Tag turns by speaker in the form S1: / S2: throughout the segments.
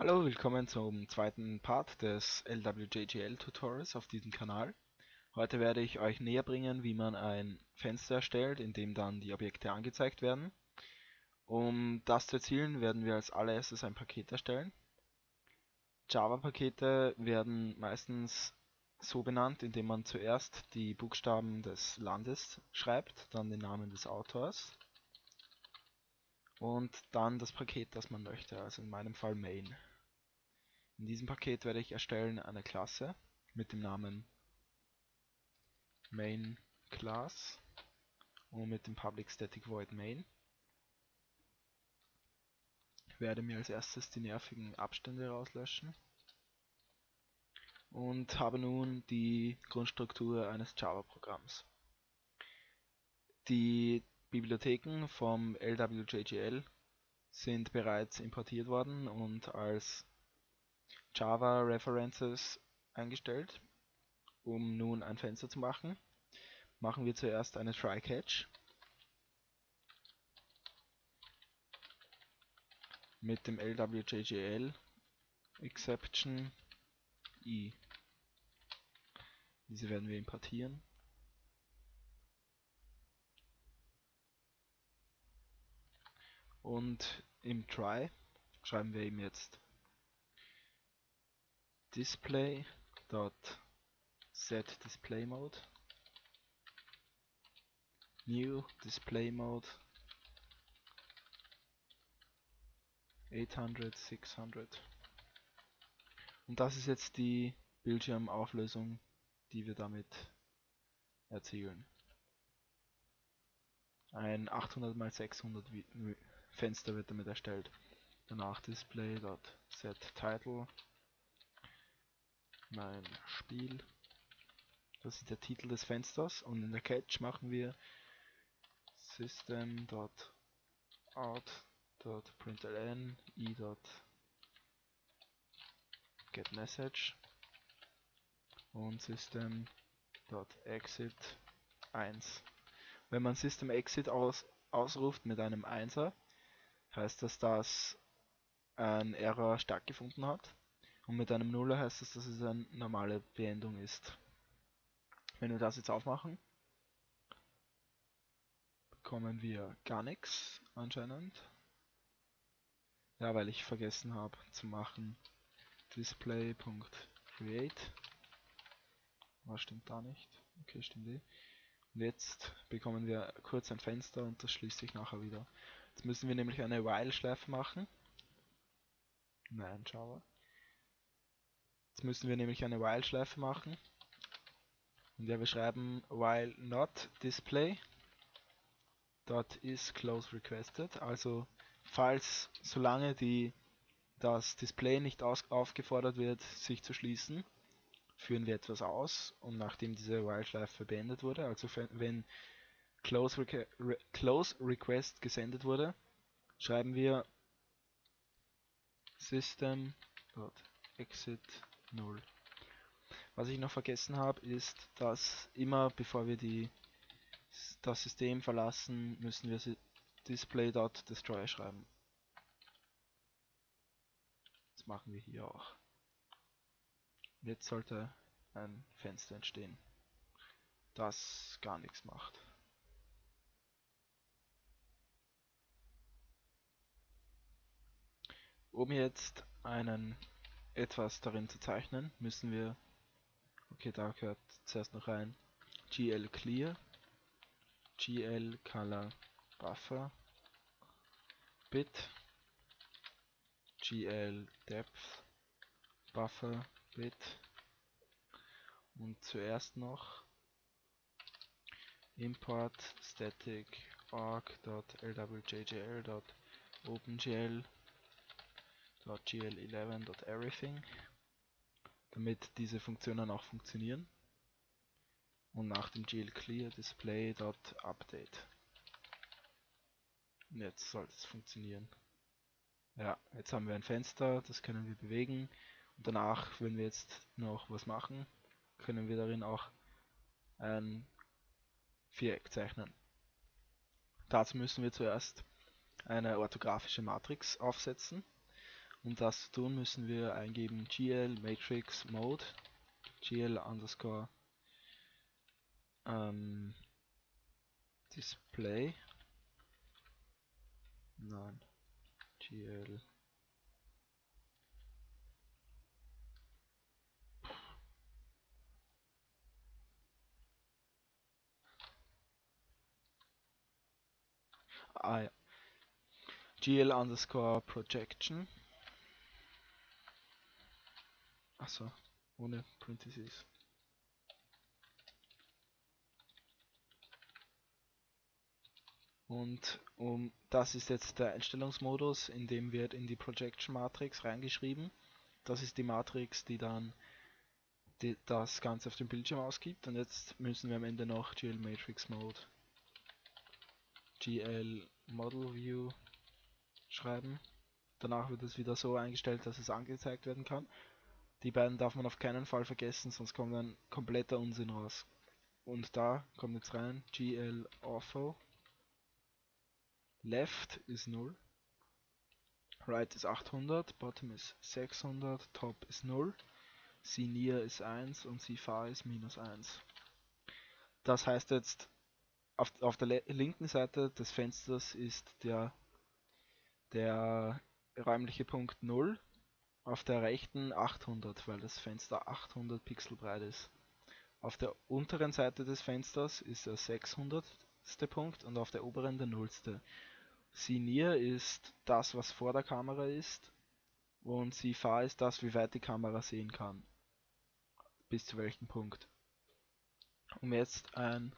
S1: Hallo, willkommen zum zweiten Part des LWJGL Tutorials auf diesem Kanal. Heute werde ich euch näher bringen, wie man ein Fenster erstellt, in dem dann die Objekte angezeigt werden. Um das zu erzielen, werden wir als allererstes ein Paket erstellen. Java-Pakete werden meistens so benannt, indem man zuerst die Buchstaben des Landes schreibt, dann den Namen des Autors und dann das Paket, das man möchte, also in meinem Fall main. In diesem Paket werde ich erstellen eine Klasse mit dem Namen main class und mit dem public static void main. Ich werde mir als erstes die nervigen Abstände rauslöschen und habe nun die Grundstruktur eines Java-Programms. Die Bibliotheken vom LWJGL sind bereits importiert worden und als Java References eingestellt. Um nun ein Fenster zu machen, machen wir zuerst eine Try-Catch mit dem LWJGL Exception i. Diese werden wir importieren. Und im Try schreiben wir ihm jetzt display dot set display mode new display mode 800 600 und das ist jetzt die Bildschirmauflösung, die wir damit erzielen. Ein 800 x 600 Fenster wird damit erstellt. Danach display.setTitle mein Spiel. Das ist der Titel des Fensters und in der Catch machen wir system.out.println i.getMessage und system.exit 1. Wenn man system.exit aus, ausruft mit einem 1er, heißt das, dass ein Error stattgefunden hat. Und mit einem Nuller heißt das, dass es eine normale Beendung ist. Wenn wir das jetzt aufmachen, bekommen wir gar nichts anscheinend. Ja, weil ich vergessen habe zu machen display.create. Was stimmt da nicht? Okay, stimmt eh. Und jetzt bekommen wir kurz ein Fenster und das schließt sich nachher wieder. Jetzt müssen wir nämlich eine While-Schleife machen. Nein, Java. Jetzt müssen wir nämlich eine While-Schleife machen. Und ja, wir schreiben while not display dot is close requested. Also falls solange die das Display nicht aufgefordert wird, sich zu schließen, führen wir etwas aus und nachdem diese While-Schleife beendet wurde, also wenn close, requ re close request gesendet wurde, schreiben wir system.exit 0. Was ich noch vergessen habe, ist, dass immer bevor wir die, das System verlassen, müssen wir display.destroy schreiben. Das machen wir hier auch. Jetzt sollte ein Fenster entstehen, das gar nichts macht. Um jetzt einen etwas darin zu zeichnen, müssen wir, okay, da gehört zuerst noch rein, GL Clear, GL Color Buffer, Bit, GL Depth, Buffer, Bit und zuerst noch import static org.lwjgl.opengl .gl11.everything, damit diese Funktionen auch funktionieren. Und nach dem glclear display.update. Jetzt sollte es funktionieren. Ja, jetzt haben wir ein Fenster, das können wir bewegen. Und danach, wenn wir jetzt noch was machen, können wir darin auch ein Viereck zeichnen. Dazu müssen wir zuerst eine orthografische Matrix aufsetzen. Um das zu tun, müssen wir eingeben gl matrix mode. Gl underscore ähm, display. Nein. Gl ah, ja. gl underscore projection achso ohne parentheses Und um, das ist jetzt der Einstellungsmodus, in dem wird in die Projection Matrix reingeschrieben. Das ist die Matrix, die dann die, das Ganze auf dem Bildschirm ausgibt. Und jetzt müssen wir am Ende noch GL Matrix Mode GL Model View schreiben. Danach wird es wieder so eingestellt, dass es angezeigt werden kann. Die beiden darf man auf keinen Fall vergessen, sonst kommt ein kompletter Unsinn raus. Und da kommt jetzt rein GL Ortho Left ist 0, Right ist 800, Bottom ist 600, Top ist 0, See Near ist 1 und See Far ist minus 1. Das heißt jetzt, auf, auf der linken Seite des Fensters ist der, der räumliche Punkt 0, auf der rechten 800, weil das Fenster 800 Pixel breit ist. Auf der unteren Seite des Fensters ist der 600. Punkt und auf der oberen der nullste. Near ist das, was vor der Kamera ist und Far ist das, wie weit die Kamera sehen kann. Bis zu welchem Punkt. Um jetzt ein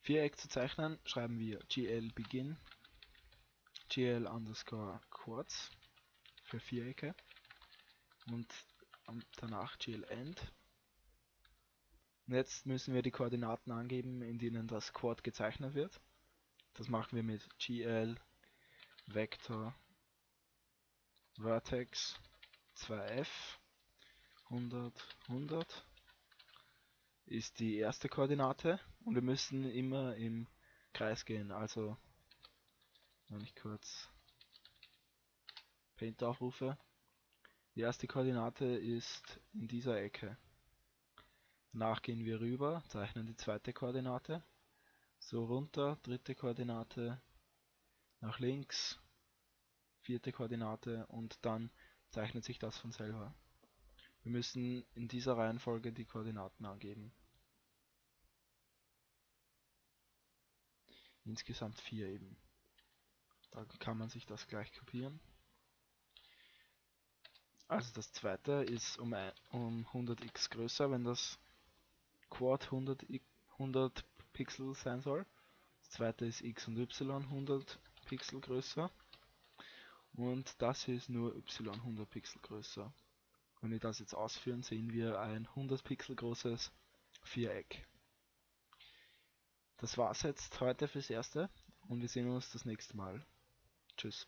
S1: Viereck zu zeichnen, schreiben wir gl begin gl underscore quartz für Vierecke und danach gl end. Und jetzt müssen wir die Koordinaten angeben, in denen das Quad gezeichnet wird. Das machen wir mit gl Vector Vertex 2f 100 100 ist die erste Koordinate und wir müssen immer im Kreis gehen. Also wenn ich kurz Paint aufrufe, die erste Koordinate ist in dieser Ecke. Danach gehen wir rüber, zeichnen die zweite Koordinate so runter, dritte Koordinate, nach links, vierte Koordinate und dann zeichnet sich das von selber. Wir müssen in dieser Reihenfolge die Koordinaten angeben. Insgesamt vier eben. Da kann man sich das gleich kopieren. Also das zweite ist um, um 100x größer, wenn das Quad 100, 100 Pixel sein soll. Das zweite ist x und y 100 Pixel größer. Und das hier ist nur y 100 Pixel größer. Wenn wir das jetzt ausführen, sehen wir ein 100 Pixel großes Viereck. Das war's jetzt heute fürs Erste und wir sehen uns das nächste Mal. Tschüss.